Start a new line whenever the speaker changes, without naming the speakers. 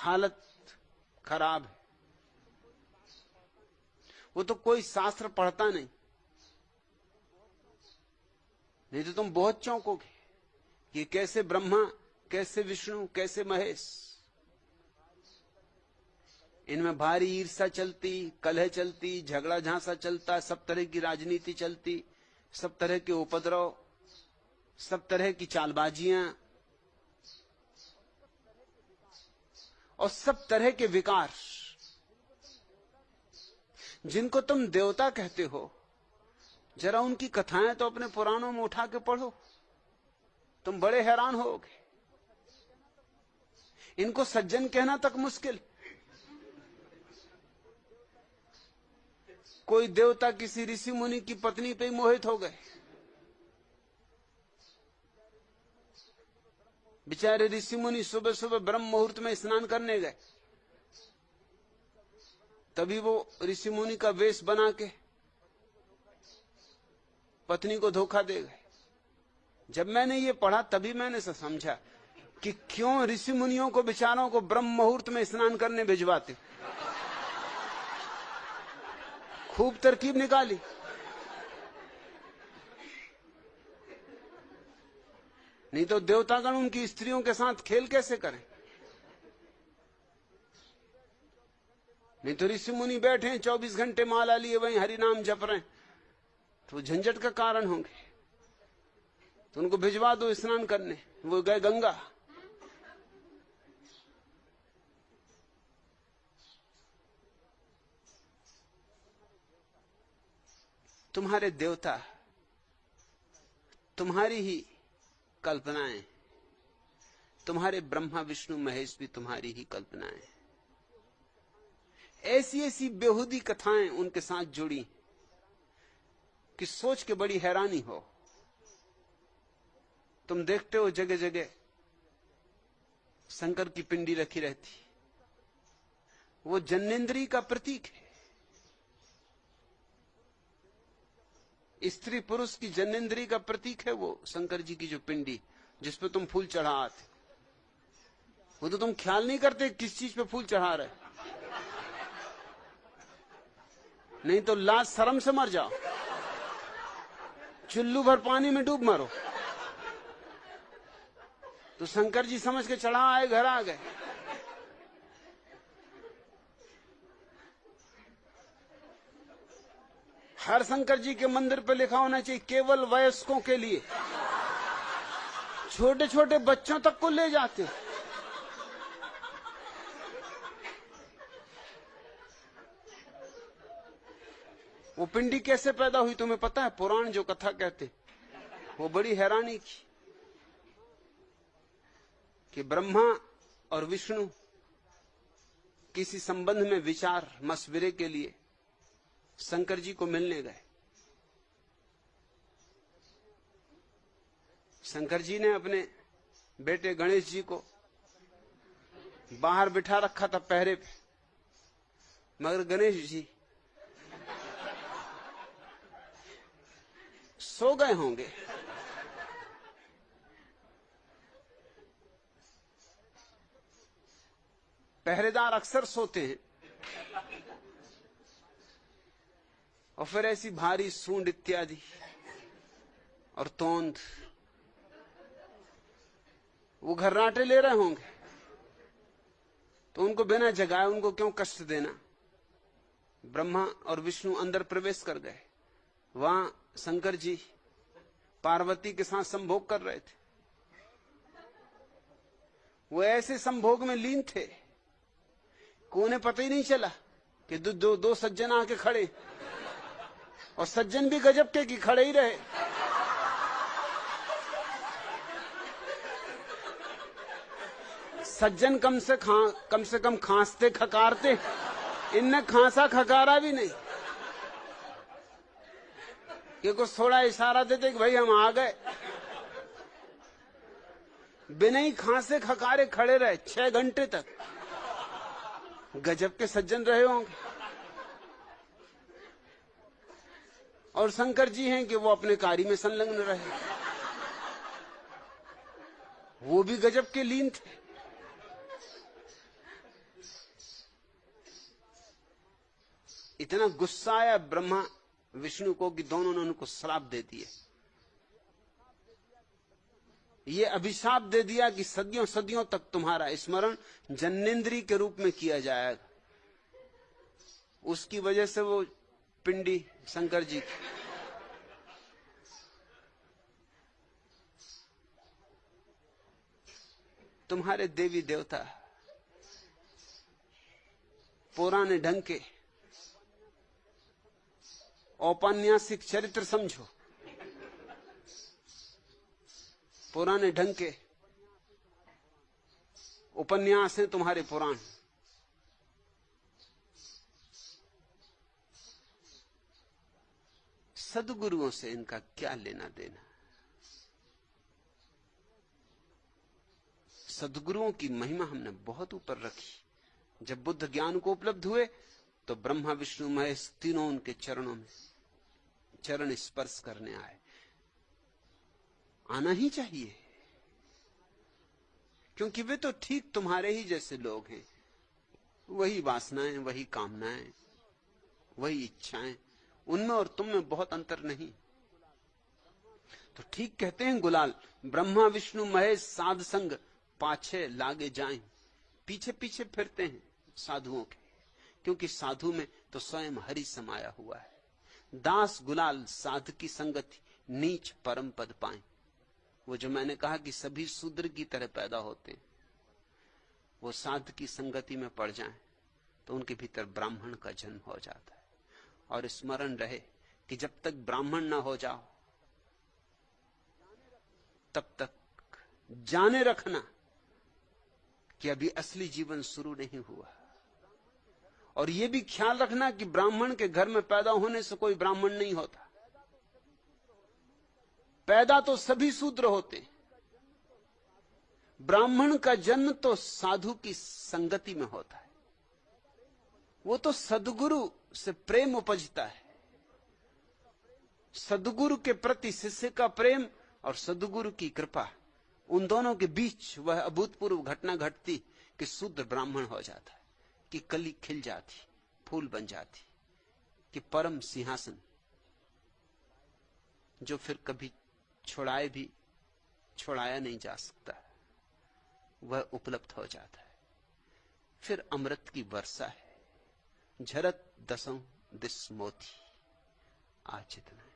हालत खराब है। वो तो कोई शास्त्र पढ़ता नहीं। नहीं तो तुम बहुत चौंकोगे कि कैसे ब्रह्मा, कैसे विष्णु, कैसे महेश। इनमें भारी ईर्षा चलती, कलह चलती झगड़ा झांसा चलता, सब तरह की राजनीति चलती, सब तरह के उपद्रव, सब तरह की चालबाजियाँ और सब तरह के विकार जिनको तुम देवता कहते हो। जरा उनकी कथाएँ तो अपने पुराणों में उठा के पढ़ो। तुम बड़े हैरान होगे। इनको सज्जन कहना तक मुश्किल। कोई देवता किसी ऋषि मुनि की पत्नी पे मोहित हो गए। बेचारे ऋषि मुनि सुबह सुबह ब्रह्म मुहूर्त में स्नान करने गए। तभी वो ऋषि मुनि का वेश बना के पत्नी को धोखा दे गए। जब मैंने ये पढ़ा, तभी मैंने समझा कि क्यों ऋषि मुनियों को बेचारों को ब्रह्म मुहूर्त में स्नान करने भिजवाते खूब तरकीब निकाली। नहीं तो देवतागण उनकी स्त्रियों के साथ खेल कैसे करें? नहीं तो ऋषि मुनि बैठे हैं चौबीस घंटे माला लिए वहीं हरि नाम जप रहे तो झंझट का कारण होंगे। तो उनको भिजवा दो स्नान करने। वो गए गंगा। तुम्हारे देवता तुम्हारी ही कल्पनाएँ। तुम्हारे ब्रह्मा, विष्णु, महेश भी तुम्हारी ही कल्पनाएँ। ऐसी ऐसी बेहूदी कथाएँ उनके साथ जुड़ी कि सोच के बड़ी हैरानी हो। तुम देखते हो जगह जगह शंकर की पिंडी रखी रहती। वो जन्नेन्द्री का प्रतीक है। स्त्री पुरुष की जन्नेन्द्री का प्रतीक है वो, शंकर जी की जो पिंडी जिसपे तुम फूल चढ़ा आते। वो तो तुम ख्याल नहीं करते किस चीज़ पे फूल चढ़ा रहे। नहीं तो लाज शर्म से मर जाओ। चुल्लू भर पानी में डूब मरो। तो शंकर जी समझ के चढ़ा आए, घर आ गए। हर शंकर जी के मंदिर पे लिखा होना चाहिए, केवल वयस्कों के लिए। छोटे छोटे बच्चों तक को ले जाते। वो पिंडी कैसे पैदा हुई तुम्हें पता है? पुराण जो कथा कहते, वो बड़ी हैरानी की। कि ब्रह्मा और विष्णु किसी संबंध में विचार, मशविरे के लिए शंकर जी को मिलने गए। शंकर जी ने अपने बेटे गणेश जी को बाहर बिठा रखा था पहरे पे, मगर गणेश जी सो गए होंगे। पहरेदार अक्सर सोते हैं। और फिर ऐसी भारी सूंड इत्यादि और तोंद। वो घर्राटे ले रहे होंगे। तो उनको बिना जगाए उनको क्यों कष्ट देना? ब्रह्मा और विष्णु अंदर प्रवेश कर गए। वहाँ शंकर जी पार्वती के साथ संभोग कर रहे थे। वो ऐसे संभोग में लीन थे को उन्हें पता ही नहीं चला कि दो दो, दो सज्जन आके खड़े। और सज्जन भी गजब के कि खड़े ही रहे। सज्जन कम से खा, कम से कम खांसते, खकारते। इनने खांसा, खकारा भी नहीं। कि कुछ थोड़ा इशारा देते कि भाई हम आ गए। बिना ही खांसे, खकारे खड़े रहे, छह घंटे तक। गजब के सज्जन रहे होंगे। और शंकर जी हैं कि वो अपने कार्य में संलग्न रहे। वो भी गजब के लीन थे। इतना गुस्सा आया ब्रह्मा विष्णु को कि दोनों ने उनको श्राप दे दिए। ये अभिशाप दे दिया कि सदियों सदियों तक तुम्हारा स्मरण जन्नेन्द्री के रूप में किया जाएगा। उसकी वजह से वो पिंडी शंकर जी। की तुम्हारे देवी देवता पुराने ढंग के औपन्यासिक चरित्र समझो। पुराने ढंग के उपन्यास हैं तुम्हारे पुराण। सदगुरुओं से इनका क्या लेना देना? सदगुरुओं की महिमा हमने बहुत ऊपर रखी। जब बुद्ध ज्ञान को उपलब्ध हुए तो ब्रह्मा, विष्णु, महेश तीनों उनके चरणों में चरण स्पर्श करने आए। आना ही चाहिए। क्योंकि वे तो ठीक तुम्हारे ही जैसे लोग हैं। वही वासनाएँ, वही कामनाएँ, वही इच्छाएँ उनमें और तुम में बहुत अंतर नहीं। तो ठीक कहते हैं गुलाल, ब्रह्मा, विष्णु, महेश, साध संग पाछे लागे जाएँ। पीछे पीछे फिरते हैं साधुओं के, क्योंकि साधु में तो स्वयं हरि समाया हुआ है। दास, गुलाल, साध की संगति, नीच परम पद पाए। वो जो मैंने कहा कि सभी शूद्र की तरह पैदा होते हैं, वो साध की संगति में पड़ जाएँ तो उनके भीतर ब्राह्मण का जन्म हो जाता है। और स्मरण रहे कि जब तक ब्राह्मण ना हो जाओ, तब तक जाने रखना कि अभी असली जीवन शुरू नहीं हुआ। और यह भी ख्याल रखना कि ब्राह्मण के घर में पैदा होने से कोई ब्राह्मण नहीं होता। पैदा तो सभी शूद्र होते ब्राह्मण का जन्म तो साधु की संगति में होता है। वो तो सदगुरु से प्रेम उपजता है। सदगुरु के प्रति शिष्य का प्रेम और सदगुरु की कृपा, उन दोनों के बीच वह अभूतपूर्व घटना घटती कि शुद्ध ब्राह्मण हो जाता है कि कली खिल जाती, फूल बन जाती, कि परम सिंहासन, जो फिर कभी छोड़ाए भी, छोड़ाया नहीं जा सकता, वह उपलब्ध हो जाता है। फिर अमृत की वर्षा है। झरत दसों दिस मोती आज इतना